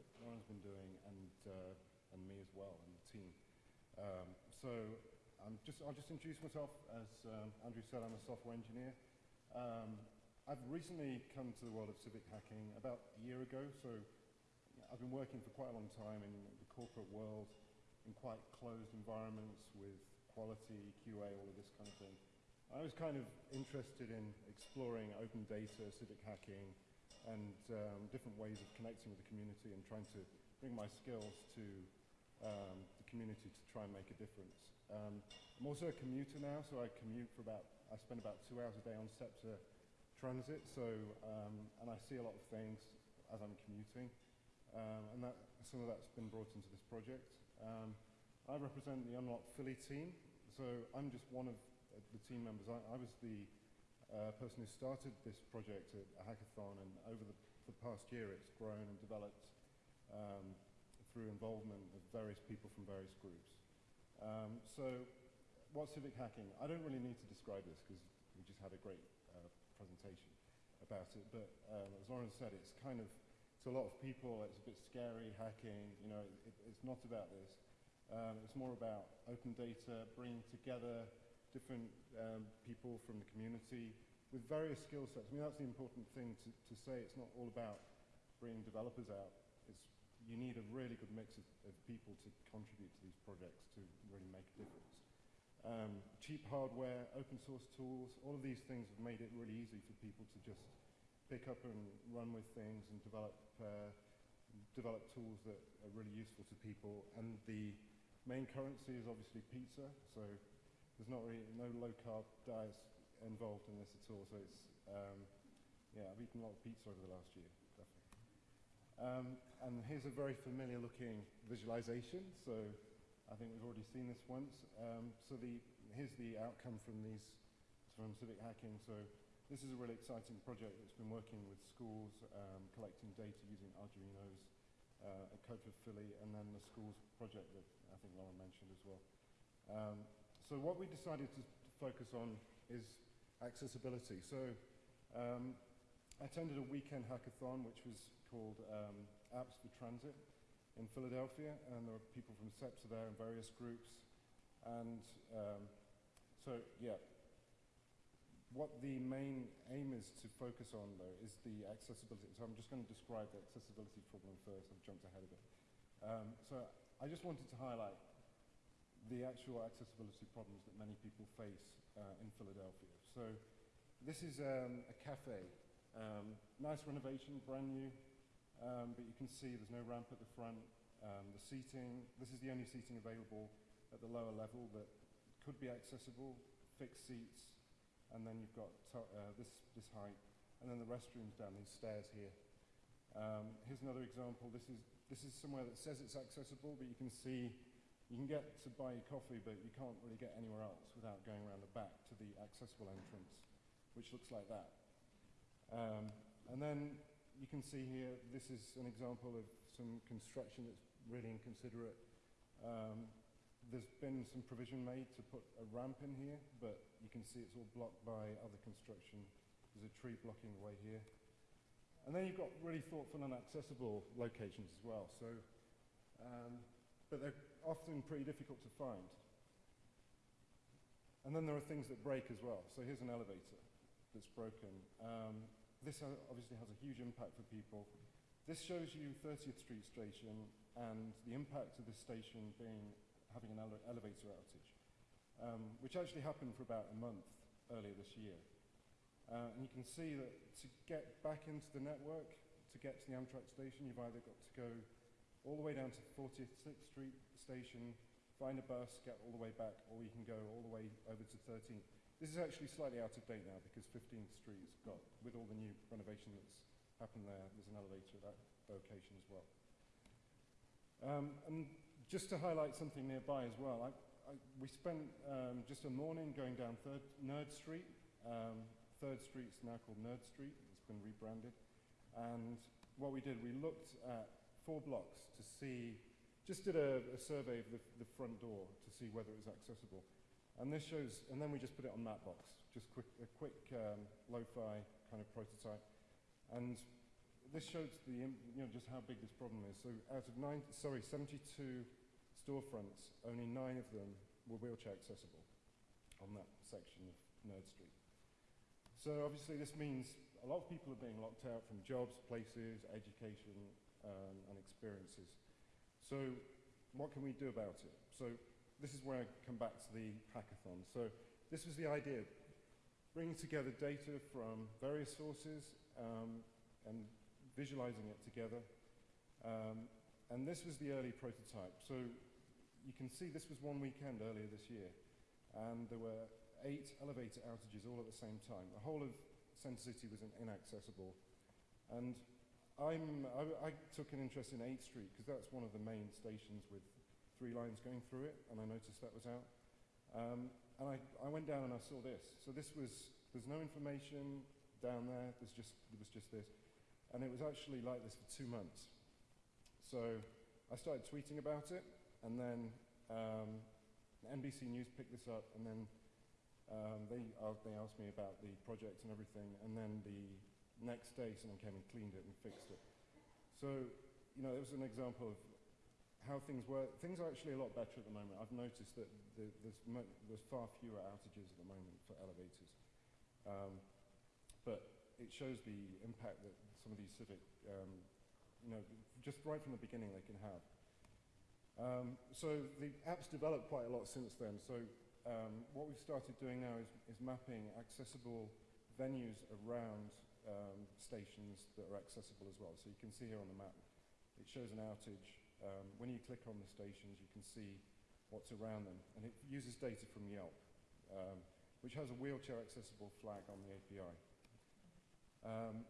that Lauren's been doing and, uh, and me as well and the team. Um, so I'm just, I'll just introduce myself. As um, Andrew said, I'm a software engineer. Um, I've recently come to the world of civic hacking about a year ago, so I've been working for quite a long time in the corporate world, in quite closed environments with quality, QA, all of this kind of thing. I was kind of interested in exploring open data, civic hacking, and um, different ways of connecting with the community and trying to bring my skills to um, the community to try and make a difference. Um, I'm also a commuter now, so I commute for about, I spend about two hours a day on SEPTA transit, so, um, and I see a lot of things as I'm commuting, um, and that, some of that's been brought into this project. Um, I represent the Unlock Philly team, so I'm just one of the team members. I, I was the uh, person who started this project at a hackathon, and over the, the past year it's grown and developed um, through involvement of various people from various groups. Um, so what's civic hacking? I don't really need to describe this because we just had a great uh, presentation about it, but um, as Lauren said, it's kind of, to a lot of people, it's a bit scary, hacking, you know, it, it's not about this. Um, it's more about open data, bringing together different um, people from the community with various skill sets. I mean, that's the important thing to, to say. It's not all about bringing developers out. It's, you need a really good mix of, of people to contribute to these projects to really make a difference. Um, cheap hardware, open source tools, all of these things have made it really easy for people to just pick up and run with things and develop, uh, develop tools that are really useful to people. And the main currency is obviously pizza, so there's not really no low carb diets involved in this at all. So it's um, yeah, I've eaten a lot of pizza over the last year, definitely. Um, and here's a very familiar looking visualization. So I think we've already seen this once. Um, so the here's the outcome from these from civic hacking. So this is a really exciting project that's been working with schools, um, collecting data using Arduinos, uh, Code for Philly, and then the schools project that I think Lauren mentioned as well. So what we decided to focus on is accessibility. So um, I attended a weekend hackathon which was called um, Apps for Transit in Philadelphia, and there were people from SEPTA there and various groups. And um, so, yeah, what the main aim is to focus on, though, is the accessibility. So I'm just going to describe the accessibility problem first. I've jumped ahead of it. Um, so I just wanted to highlight the actual accessibility problems that many people face uh, in Philadelphia. So this is um, a cafe. Um, nice renovation, brand new, um, but you can see there's no ramp at the front. Um, the seating, this is the only seating available at the lower level that could be accessible, fixed seats, and then you've got uh, this, this height, and then the restrooms down these stairs here. Um, here's another example. This is, this is somewhere that says it's accessible, but you can see you can get to buy your coffee, but you can't really get anywhere else without going around the back to the accessible entrance, which looks like that. Um, and then you can see here, this is an example of some construction that's really inconsiderate. Um, there's been some provision made to put a ramp in here, but you can see it's all blocked by other construction. There's a tree blocking the way here. And then you've got really thoughtful and accessible locations as well. So um, but they're often pretty difficult to find. And then there are things that break as well. So here's an elevator that's broken. Um, this obviously has a huge impact for people. This shows you 30th Street Station and the impact of this station being having an ele elevator outage, um, which actually happened for about a month earlier this year. Uh, and you can see that to get back into the network, to get to the Amtrak station, you've either got to go all the way down to 46th Street station, find a bus, get all the way back, or you can go all the way over to 13th. This is actually slightly out of date now because 15th Street's got, with all the new renovation that's happened there, there's an elevator at that location as well. Um, and just to highlight something nearby as well, I, I, we spent um, just a morning going down Third, Nerd Street. Um, Third Street's now called Nerd Street. It's been rebranded. And what we did, we looked at four blocks to see, just did a, a survey of the, the, front door to see whether it was accessible. And this shows, and then we just put it on Mapbox, just quick, a quick um, lo-fi kind of prototype. And this shows the, you know, just how big this problem is. So out of nine, sorry, 72 storefronts, only nine of them were wheelchair accessible on that section of Nerd Street. So obviously this means a lot of people are being locked out from jobs, places, education, um, and experiences. So what can we do about it? So this is where I come back to the hackathon. So this was the idea, bringing together data from various sources um, and visualizing it together. Um, and this was the early prototype. So you can see this was one weekend earlier this year. And there were eight elevator outages all at the same time. The whole of Centre City was in inaccessible. And I'm, I, I took an interest in 8th Street because that's one of the main stations with three lines going through it, and I noticed that was out. Um, and I, I went down and I saw this. So this was, there's no information down there, there's just, there was just this. And it was actually like this for two months. So I started tweeting about it, and then um, NBC News picked this up, and then um, they, uh, they asked me about the project and everything, and then the next day someone came and cleaned it and fixed it. So, you know, it was an example of how things were. Things are actually a lot better at the moment. I've noticed that the, there's, there's far fewer outages at the moment for elevators. Um, but it shows the impact that some of these civic, um, you know, just right from the beginning they can have. Um, so the app's developed quite a lot since then. So um, what we've started doing now is, is mapping accessible venues around um, stations that are accessible as well. So you can see here on the map, it shows an outage. Um, when you click on the stations, you can see what's around them. And it uses data from Yelp, um, which has a wheelchair accessible flag on the API. Um,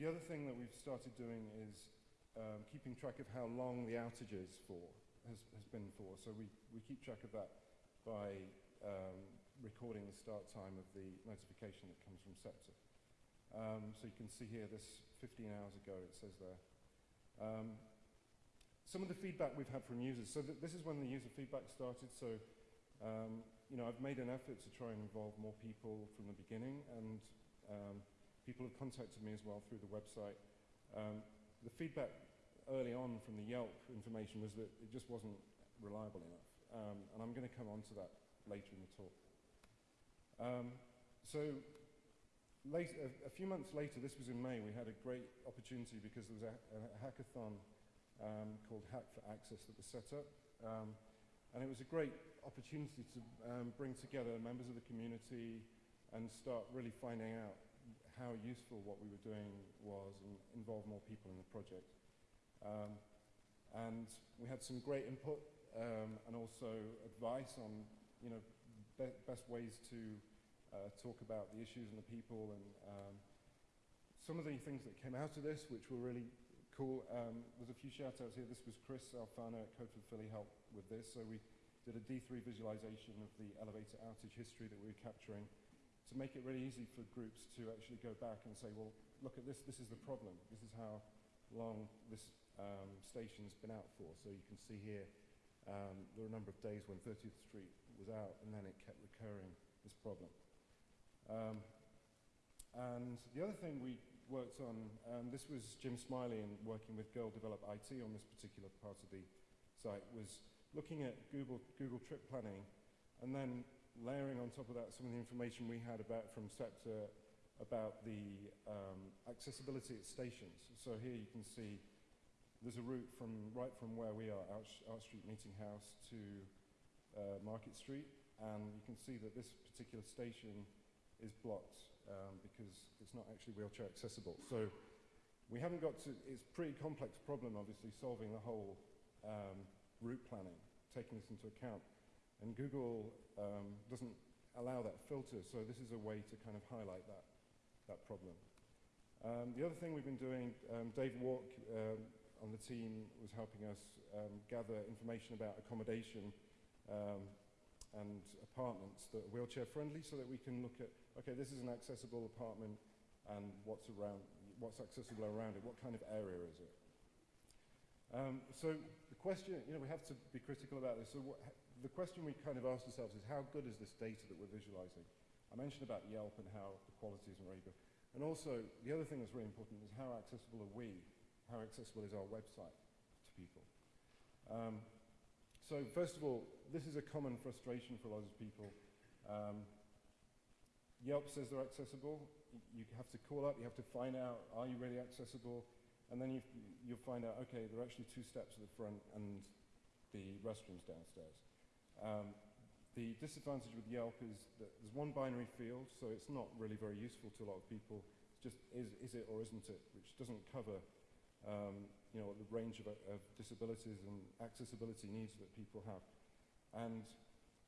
the other thing that we've started doing is um, keeping track of how long the outage is for, has, has been for. So we, we keep track of that by um, recording the start time of the notification that comes from SEPTA. Um, so you can see here this 15 hours ago it says there. Um, some of the feedback we've had from users, so th this is when the user feedback started, so um, you know, I've made an effort to try and involve more people from the beginning and um, people have contacted me as well through the website. Um, the feedback early on from the Yelp information was that it just wasn't reliable enough. Um, and I'm going to come on to that later in the talk. So a, a few months later, this was in May, we had a great opportunity because there was a, a hackathon um, called Hack for Access that was set up. Um, and it was a great opportunity to um, bring together members of the community and start really finding out how useful what we were doing was and involve more people in the project. Um, and we had some great input um, and also advice on, you know, be best ways to uh, talk about the issues and the people and um, some of the things that came out of this, which were really cool. Um, there's a few shout outs here. This was Chris Alfano at Code for Philly helped with this. So we did a D3 visualization of the elevator outage history that we were capturing to make it really easy for groups to actually go back and say, well, look at this, this is the problem. This is how long this um, station's been out for. So you can see here, um, there are a number of days when 30th Street was out and then it kept recurring, this problem. Um, and the other thing we worked on, um, this was Jim Smiley and working with Girl Develop IT on this particular part of the site, was looking at Google, Google trip planning and then layering on top of that some of the information we had about from SEPTA about the um, accessibility at stations. So here you can see there's a route from right from where we are, Arch Street Meeting House to uh, Market Street, and you can see that this particular station is blocked um, because it's not actually wheelchair accessible. So we haven't got to, it's a pretty complex problem obviously solving the whole um, route planning, taking this into account. And Google um, doesn't allow that filter, so this is a way to kind of highlight that, that problem. Um, the other thing we've been doing, um, Dave Walk um, on the team was helping us gather information about accommodation and apartments that are wheelchair friendly so that we can look at, okay, this is an accessible apartment and what's around, what's accessible around it, what kind of area is it? Um, so the question, you know, we have to be critical about this. So what, the question we kind of asked ourselves is how good is this data that we're visualizing? I mentioned about Yelp and how the quality isn't very good. And also, the other thing that's really important is how accessible are we? How accessible is our website to people? Um, so first of all, this is a common frustration for a lot of people. Um, Yelp says they're accessible. You have to call up, you have to find out, are you really accessible? And then you, you'll find out, okay, there are actually two steps at the front and the restrooms downstairs. Um, the disadvantage with Yelp is that there's one binary field, so it's not really very useful to a lot of people. It's just is, is it or isn't it, which doesn't cover um, you know, the range of, of disabilities and accessibility needs that people have. And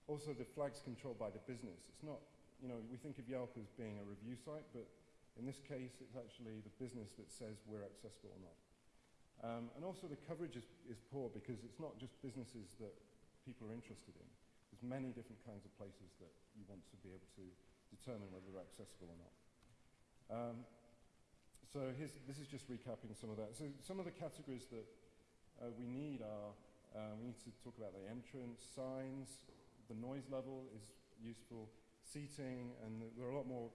also the flag's controlled by the business. It's not, you know, we think of Yelp as being a review site, but in this case, it's actually the business that says we're accessible or not. Um, and also the coverage is, is poor because it's not just businesses that people are interested in. There's many different kinds of places that you want to be able to determine whether they're accessible or not. Um, so here's, this is just recapping some of that. So some of the categories that uh, we need are, uh, we need to talk about the entrance, signs, the noise level is useful, seating, and there are a lot more,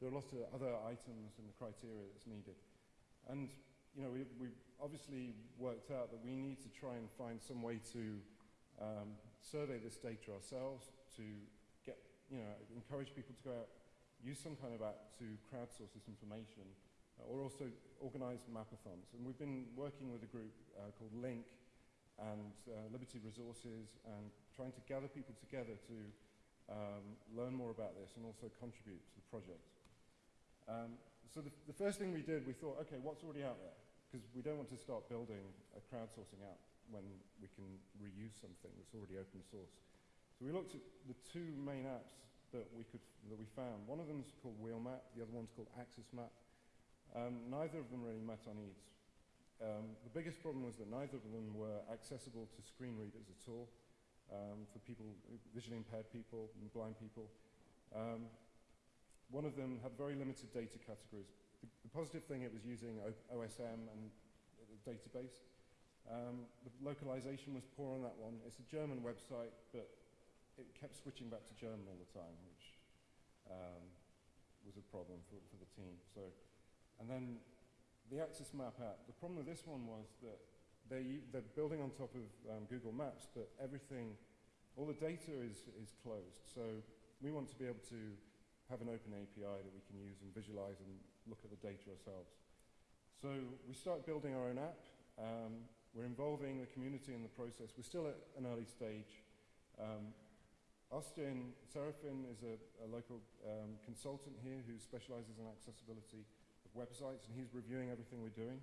there are lots of other items and the criteria that's needed. And, you know, we, we obviously worked out that we need to try and find some way to um, survey this data ourselves to get, you know, encourage people to go out, use some kind of app to crowdsource this information, uh, or also organize mapathons. And we've been working with a group uh, called Link and uh, Liberty Resources and trying to gather people together to um, learn more about this and also contribute to the project. Um, so the, the first thing we did, we thought, okay, what's already out there? Because we don't want to start building a crowdsourcing app when we can reuse something that's already open source. So we looked at the two main apps that we, could, that we found. One of them is called Wheelmap, the other one's called AXS Map. Um, neither of them really met our needs. Um, the biggest problem was that neither of them were accessible to screen readers at all um, for people, visually impaired people and blind people. Um, one of them had very limited data categories. The, the positive thing, it was using o OSM and a database. Um, the localization was poor on that one. It's a German website, but it kept switching back to German all the time, which um, was a problem for, for the team. So, and then the AXS Map app, the problem with this one was that they, they're building on top of um, Google Maps, but everything, all the data is, is closed. So we want to be able to have an open API that we can use and visualize and look at the data ourselves. So we start building our own app. Um, we're involving the community in the process. We're still at an early stage. Um, Austin Serafin is a, a local um, consultant here who specializes in accessibility of websites, and he's reviewing everything we're doing.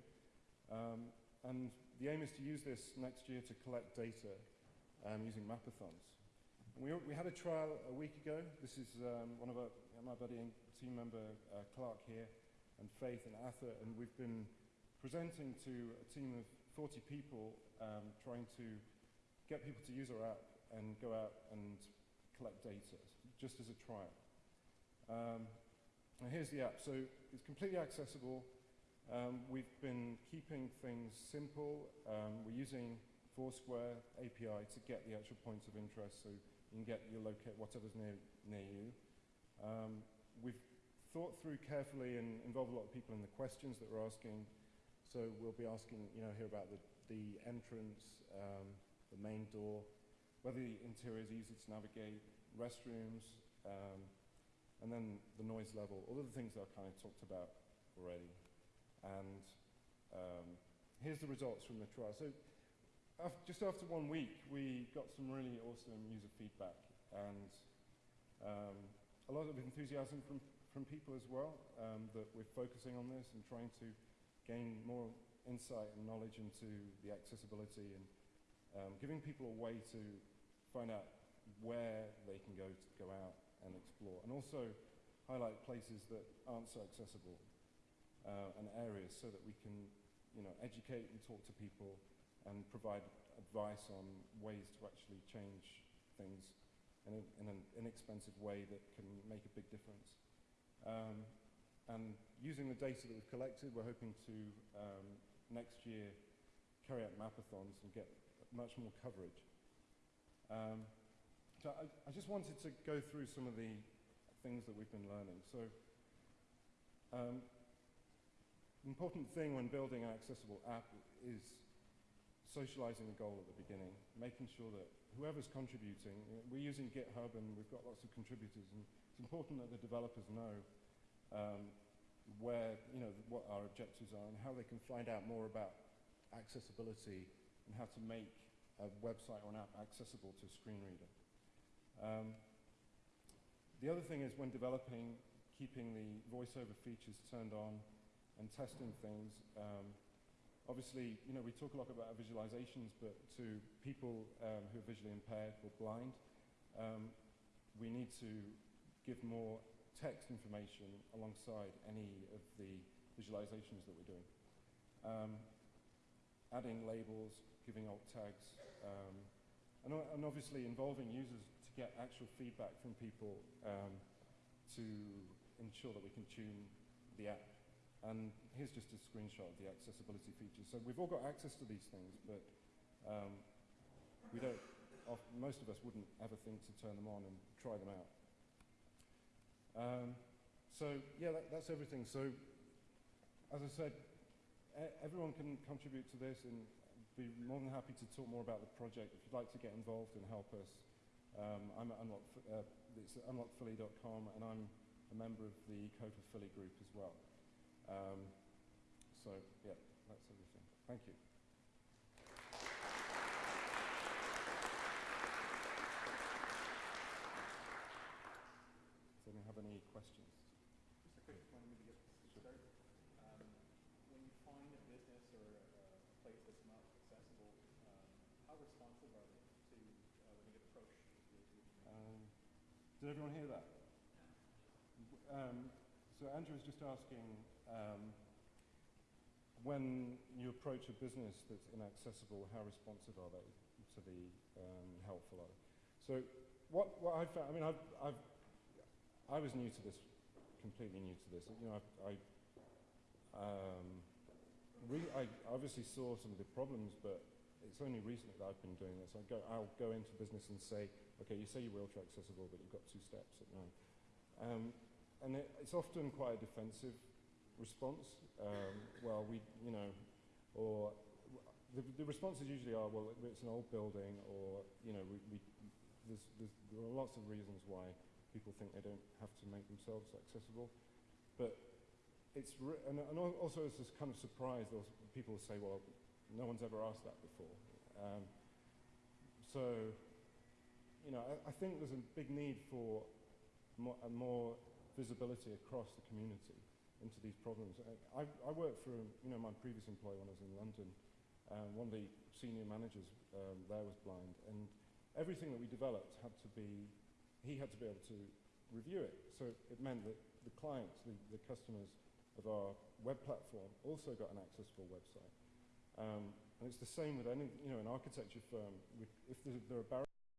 Um, and the aim is to use this next year to collect data um, using mapathons. We, we had a trial a week ago. This is um, one of our, my buddy and team member uh, Clark here, and Faith and Atha, and we've been presenting to a team of 40 people um, trying to get people to use our app and go out and collect data, just as a trial. Um, and here's the app. So it's completely accessible. Um, we've been keeping things simple. Um, we're using Foursquare API to get the actual points of interest so you can get your locate whatever's near, near you. Um, we've thought through carefully and involved a lot of people in the questions that we're asking so we'll be asking, you know, here about the, the entrance, um, the main door, whether the interior is easy to navigate, restrooms, um, and then the noise level, all of the things that I've kind of talked about already. And um, here's the results from the trial. So after, just after one week, we got some really awesome user feedback. And um, a lot of enthusiasm from, from people as well, um, that we're focusing on this and trying to gain more insight and knowledge into the accessibility and um, giving people a way to find out where they can go to go out and explore. And also highlight places that aren't so accessible uh, and areas so that we can you know educate and talk to people and provide advice on ways to actually change things in, a, in an inexpensive way that can make a big difference. Um, and using the data that we've collected, we're hoping to um, next year carry out mapathons and get much more coverage. Um, so I, I, just wanted to go through some of the things that we've been learning. So Um, important thing when building an accessible app is socializing the goal at the beginning, making sure that whoever's contributing, you know, we're using GitHub and we've got lots of contributors, and it's important that the developers know um, where, you know, what our objectives are and how they can find out more about accessibility and how to make a website or an app accessible to a screen reader. Um, the other thing is when developing, keeping the voiceover features turned on and testing things. Um, obviously, you know, we talk a lot about visualizations, but to people um, who are visually impaired or blind, um, we need to give more text information alongside any of the visualizations that we're doing. Um, adding labels, giving alt tags, um, and, and obviously involving users to get actual feedback from people um, to ensure that we can tune the app. And here's just a screenshot of the accessibility features. So we've all got access to these things, but um, we don't, most of us wouldn't ever think to turn them on and try them out. Um, so yeah, that, that's everything. So as I said, everyone can contribute to this and be more than happy to talk more about the project. If you'd like to get involved and help us, um, I'm at unlock, uh, it's unlockphilly.com and I'm a member of the Code Philly group as well. Um, so, yeah, that's everything. Thank you. Does anyone have any questions? Just a quick one, maybe get this started. Um, when you find a business or a, a place that's not accessible, um, how responsive are they to uh, when you get approached? Um, did everyone hear that? Um, so Andrew was just asking, um, when you approach a business that's inaccessible, how responsive are they to the um, helpful are they? So what, what I found, I mean, I've, I've, I was new to this, completely new to this. You know, I, I, um, I obviously saw some of the problems, but it's only recently that I've been doing this. I go, I'll go into business and say, okay, you say you're wheelchair accessible, but you've got two steps at nine. Um, and it, it's often quite a defensive response. Um, well, we, you know, or the, the responses usually are, well, it's an old building, or you know, we, we there's, there's, there are lots of reasons why people think they don't have to make themselves accessible, but it's and, and also it's this kind of surprise. Those people say, well, no one's ever asked that before. Um, so, you know, I, I think there's a big need for more, more visibility across the community into these problems. I, I worked for, you know, my previous employer when I was in London. Um, one of the senior managers um, there was blind, and everything that we developed had to be, he had to be able to review it. So it meant that the clients, the, the customers of our web platform also got an accessible website. Um, and it's the same with any, you know, an architecture firm. If there are barriers